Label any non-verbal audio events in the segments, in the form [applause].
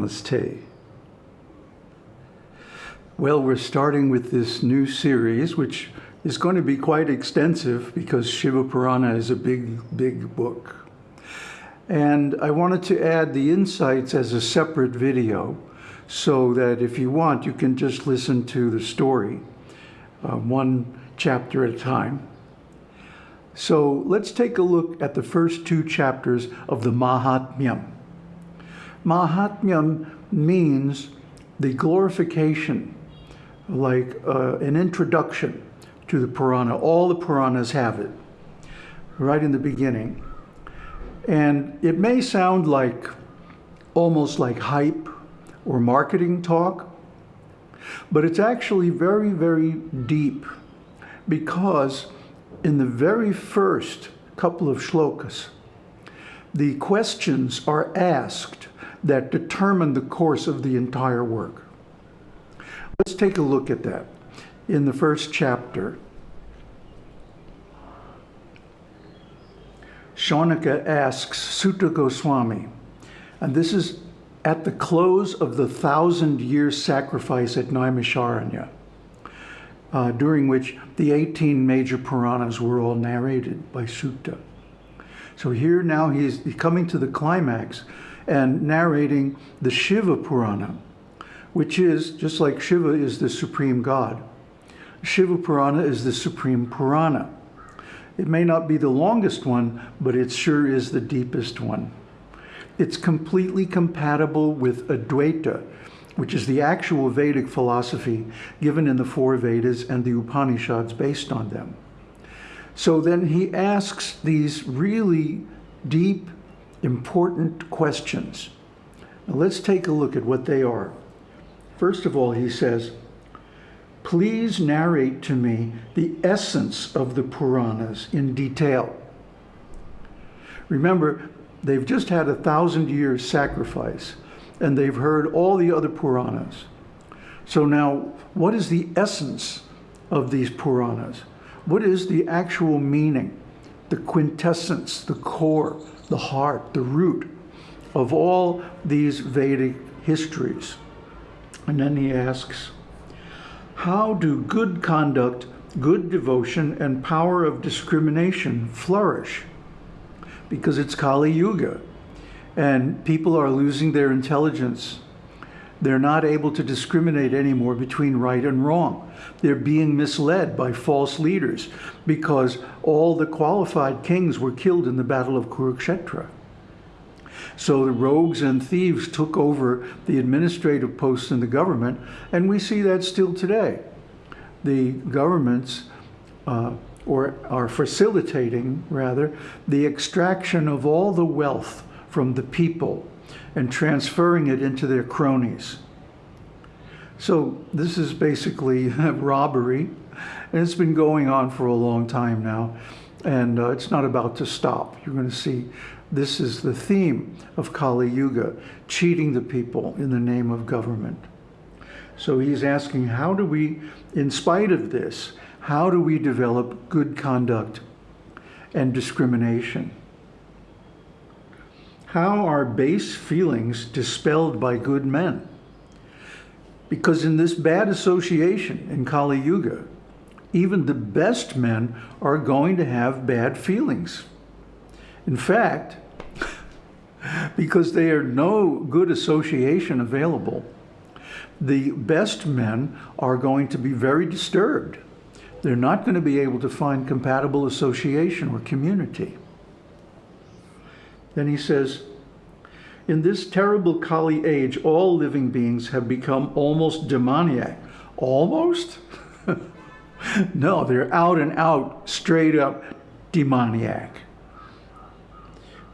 Namaste. Well, we're starting with this new series, which is going to be quite extensive because Shiva Purana is a big, big book. And I wanted to add the insights as a separate video so that if you want, you can just listen to the story, uh, one chapter at a time. So let's take a look at the first two chapters of the Mahatmyam. Mahatmyam means the glorification, like uh, an introduction to the Purana. All the Puranas have it, right in the beginning. And it may sound like almost like hype or marketing talk, but it's actually very, very deep because in the very first couple of shlokas, the questions are asked that determine the course of the entire work. Let's take a look at that in the first chapter. Shaunaka asks Suta Goswami, and this is at the close of the thousand year sacrifice at Naimisharanya, uh, during which the 18 major Puranas were all narrated by Suta. So here now he's coming to the climax and narrating the Shiva Purana, which is, just like Shiva is the supreme God, Shiva Purana is the supreme Purana. It may not be the longest one, but it sure is the deepest one. It's completely compatible with Advaita, which is the actual Vedic philosophy given in the four Vedas and the Upanishads based on them. So then he asks these really deep, important questions. Now let's take a look at what they are. First of all, he says, please narrate to me the essence of the Puranas in detail. Remember, they've just had a thousand years sacrifice and they've heard all the other Puranas. So now, what is the essence of these Puranas? What is the actual meaning, the quintessence, the core, the heart, the root of all these Vedic histories? And then he asks, how do good conduct, good devotion, and power of discrimination flourish? Because it's Kali Yuga, and people are losing their intelligence. They're not able to discriminate anymore between right and wrong. They're being misled by false leaders because all the qualified kings were killed in the Battle of Kurukshetra. So the rogues and thieves took over the administrative posts in the government, and we see that still today. The governments uh, or are facilitating, rather, the extraction of all the wealth from the people and transferring it into their cronies. So this is basically [laughs] robbery, and it's been going on for a long time now, and uh, it's not about to stop. You're going to see this is the theme of Kali Yuga, cheating the people in the name of government. So he's asking, how do we, in spite of this, how do we develop good conduct and discrimination? How are base feelings dispelled by good men? Because in this bad association in Kali Yuga, even the best men are going to have bad feelings. In fact, [laughs] because there are no good association available, the best men are going to be very disturbed. They're not going to be able to find compatible association or community. Then he says, in this terrible Kali age, all living beings have become almost demoniac. Almost? [laughs] no, they're out and out, straight up demoniac.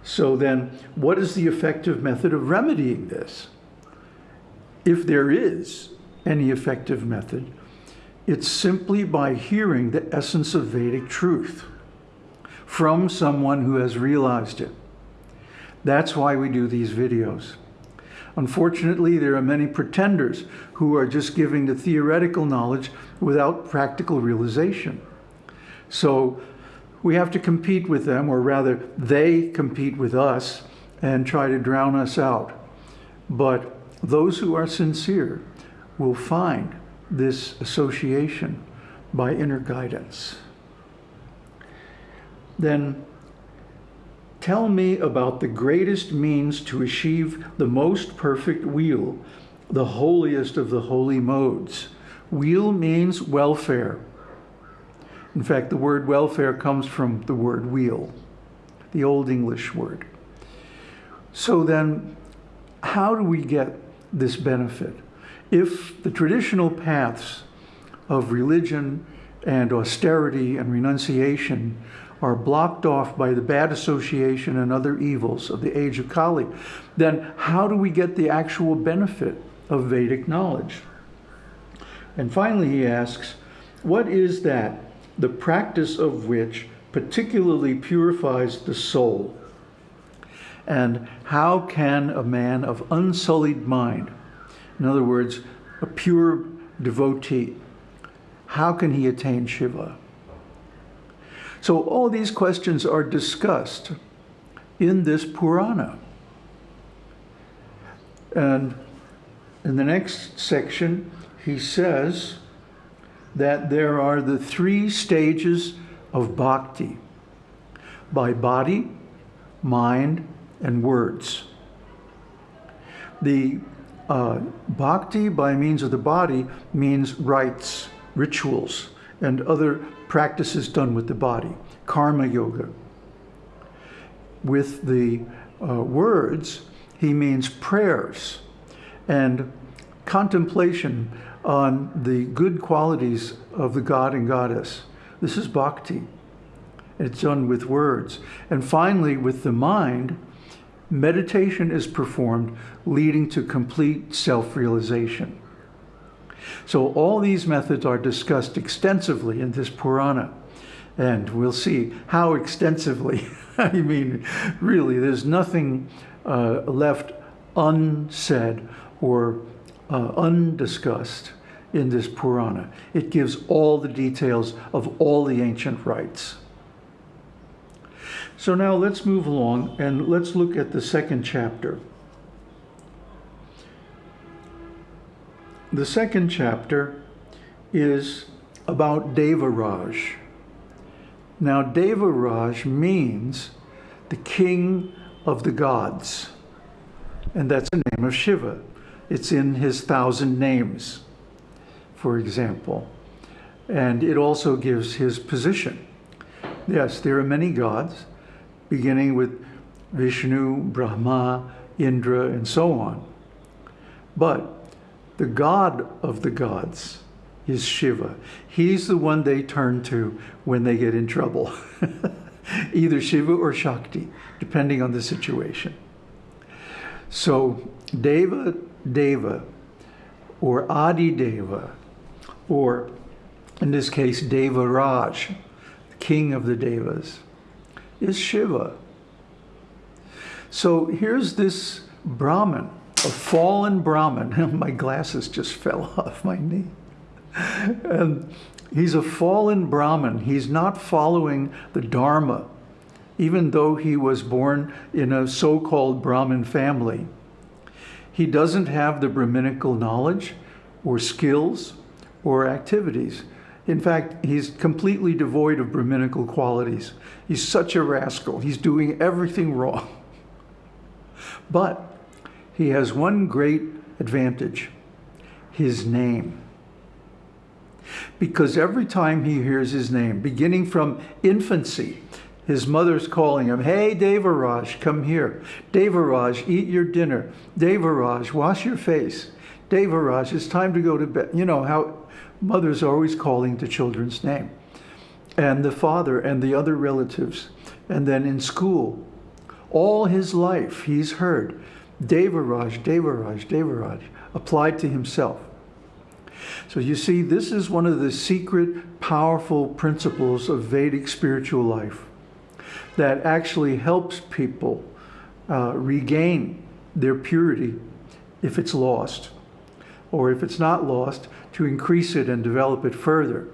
So then, what is the effective method of remedying this? If there is any effective method, it's simply by hearing the essence of Vedic truth from someone who has realized it. That's why we do these videos. Unfortunately, there are many pretenders who are just giving the theoretical knowledge without practical realization. So we have to compete with them, or rather, they compete with us and try to drown us out. But those who are sincere will find this association by inner guidance. Then tell me about the greatest means to achieve the most perfect weal, the holiest of the holy modes. Weal means welfare. In fact, the word welfare comes from the word weal, the Old English word. So then, how do we get this benefit? If the traditional paths of religion and austerity and renunciation are blocked off by the bad association and other evils of the age of Kali, then how do we get the actual benefit of Vedic knowledge? And finally, he asks, what is that, the practice of which particularly purifies the soul? And how can a man of unsullied mind, in other words, a pure devotee, how can he attain Shiva? So all these questions are discussed in this Purana. And in the next section, he says that there are the three stages of bhakti by body, mind, and words. The uh, bhakti by means of the body means rites, rituals, and other practices done with the body, karma yoga. With the uh, words, he means prayers and contemplation on the good qualities of the god and goddess. This is bhakti. It's done with words. And finally, with the mind, meditation is performed, leading to complete self-realization. So all these methods are discussed extensively in this Purana. And we'll see how extensively. [laughs] I mean, really, there's nothing uh, left unsaid or uh, undiscussed in this Purana. It gives all the details of all the ancient rites. So now let's move along and let's look at the second chapter. The second chapter is about Devaraj. Now, Devaraj means the king of the gods, and that's the name of Shiva. It's in his thousand names, for example. And it also gives his position. Yes, there are many gods, beginning with Vishnu, Brahma, Indra, and so on. But the god of the gods is Shiva. He's the one they turn to when they get in trouble. [laughs] Either Shiva or Shakti, depending on the situation. So Deva Deva, or Adi Deva, or in this case Deva Raj, the king of the Devas, is Shiva. So here's this Brahmin, a fallen Brahmin. [laughs] my glasses just fell [laughs] off my knee. And he's a fallen Brahmin. He's not following the Dharma, even though he was born in a so-called Brahmin family. He doesn't have the Brahminical knowledge or skills or activities. In fact, he's completely devoid of Brahminical qualities. He's such a rascal. He's doing everything [laughs] wrong. But he has one great advantage, his name. Because every time he hears his name, beginning from infancy, his mother's calling him, hey, Devaraj, come here. Devaraj, eat your dinner. Devaraj, wash your face. Devaraj, it's time to go to bed. You know how mothers always calling the children's name. And the father and the other relatives. And then in school, all his life he's heard Devaraj, Devaraj, Devaraj, applied to himself. So you see, this is one of the secret, powerful principles of Vedic spiritual life that actually helps people uh, regain their purity if it's lost, or if it's not lost, to increase it and develop it further.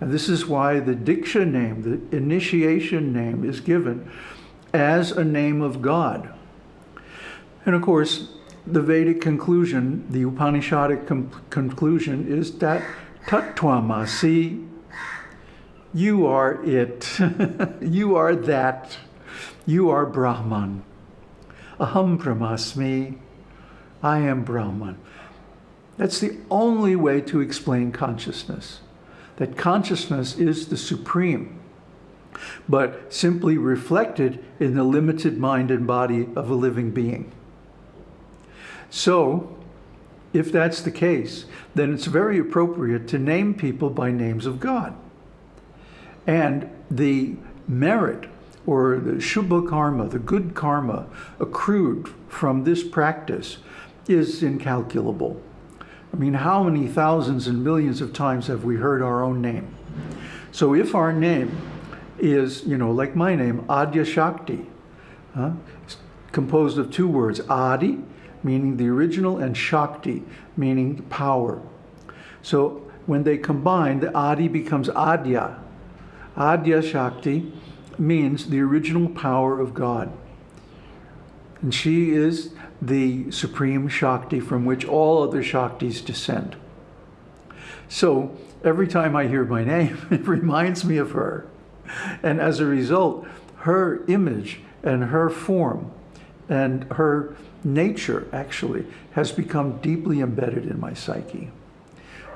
And this is why the Diksha name, the initiation name, is given as a name of God. And of course, the Vedic conclusion, the Upanishadic conclusion is that Tattvamasi, you are it, [laughs] you are that, you are Brahman. Aham Brahmasmi, I am Brahman. That's the only way to explain consciousness, that consciousness is the supreme, but simply reflected in the limited mind and body of a living being. So, if that's the case, then it's very appropriate to name people by names of God. And the merit or the Shubha karma, the good karma accrued from this practice is incalculable. I mean, how many thousands and millions of times have we heard our own name? So if our name is, you know, like my name, Adya Shakti, huh? composed of two words, Adi, meaning the original, and Shakti, meaning the power. So when they combine, the Adi becomes Adya. Adya Shakti means the original power of God. And she is the supreme Shakti from which all other Shaktis descend. So every time I hear my name, [laughs] it reminds me of her. And as a result, her image and her form and her nature actually has become deeply embedded in my psyche.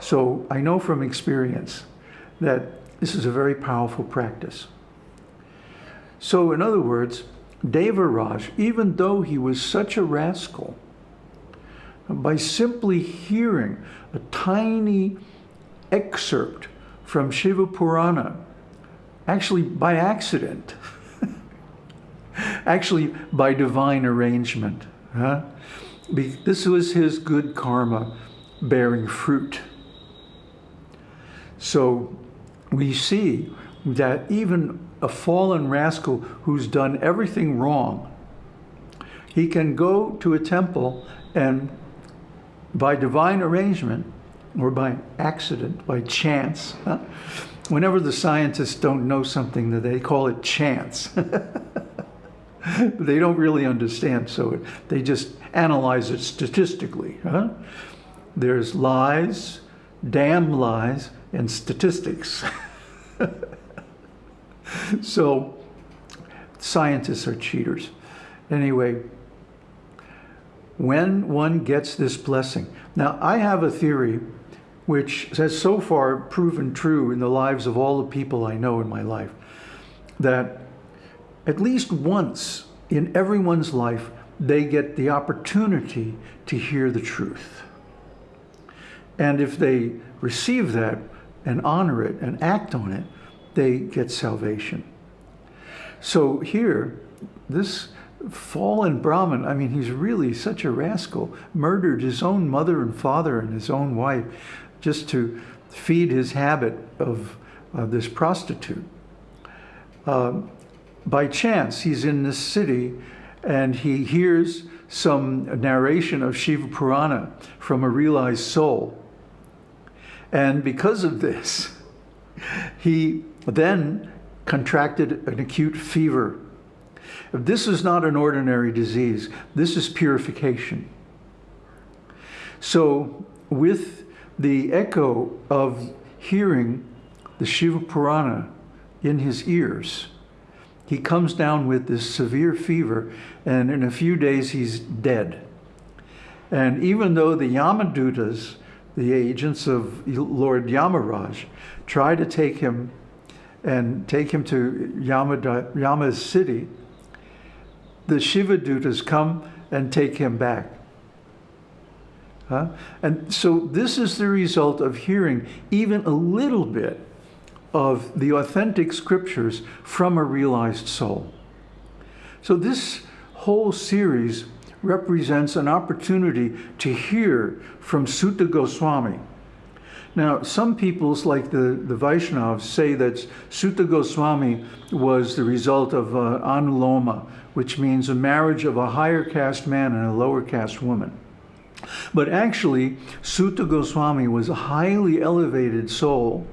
So I know from experience that this is a very powerful practice. So in other words, Devaraj, even though he was such a rascal, by simply hearing a tiny excerpt from Shiva Purana, actually by accident, [laughs] actually by divine arrangement, huh? this was his good karma bearing fruit. So we see that even a fallen rascal who's done everything wrong, he can go to a temple and by divine arrangement or by accident, by chance, huh? whenever the scientists don't know something, that they call it chance. [laughs] [laughs] they don't really understand, so they just analyze it statistically. Huh? There's lies, damn lies, and statistics. [laughs] so scientists are cheaters. Anyway, when one gets this blessing. Now, I have a theory which has so far proven true in the lives of all the people I know in my life, that at least once in everyone's life, they get the opportunity to hear the truth. And if they receive that and honor it and act on it, they get salvation. So here, this fallen Brahmin, I mean, he's really such a rascal, murdered his own mother and father and his own wife just to feed his habit of uh, this prostitute. Uh, by chance, he's in this city and he hears some narration of Shiva Purana from a realized soul. And because of this, [laughs] he then contracted an acute fever. This is not an ordinary disease. This is purification. So with the echo of hearing the Shiva Purana in his ears, he comes down with this severe fever, and in a few days he's dead. And even though the Yamadutas, the agents of Lord Yamaraj, try to take him and take him to Yama, Yama's city, the Shiva Dutas come and take him back. Huh? And so this is the result of hearing even a little bit of the authentic scriptures from a realized soul. So this whole series represents an opportunity to hear from Suta Goswami, now, some peoples, like the, the Vaishnavas, say that Suta Goswami was the result of uh, anuloma, which means a marriage of a higher caste man and a lower caste woman. But actually, Suta Goswami was a highly elevated soul,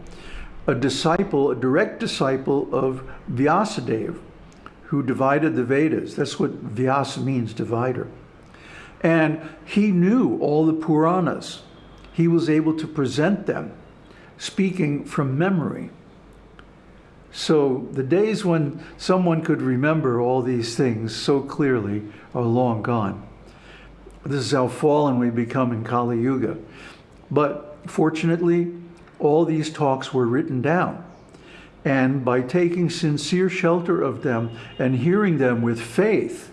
a disciple, a direct disciple of Vyasadeva, who divided the Vedas. That's what Vyasa means, divider. And he knew all the Puranas. He was able to present them, speaking from memory. So the days when someone could remember all these things so clearly are long gone. This is how fallen we become in Kali Yuga. But fortunately, all these talks were written down. And by taking sincere shelter of them and hearing them with faith,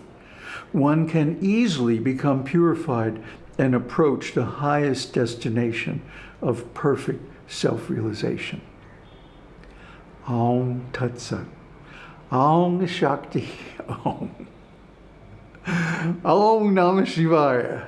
one can easily become purified and approach the highest destination of perfect self-realization. Om Tat Sat. Shakti [laughs] Om. Om Namah Shivaya.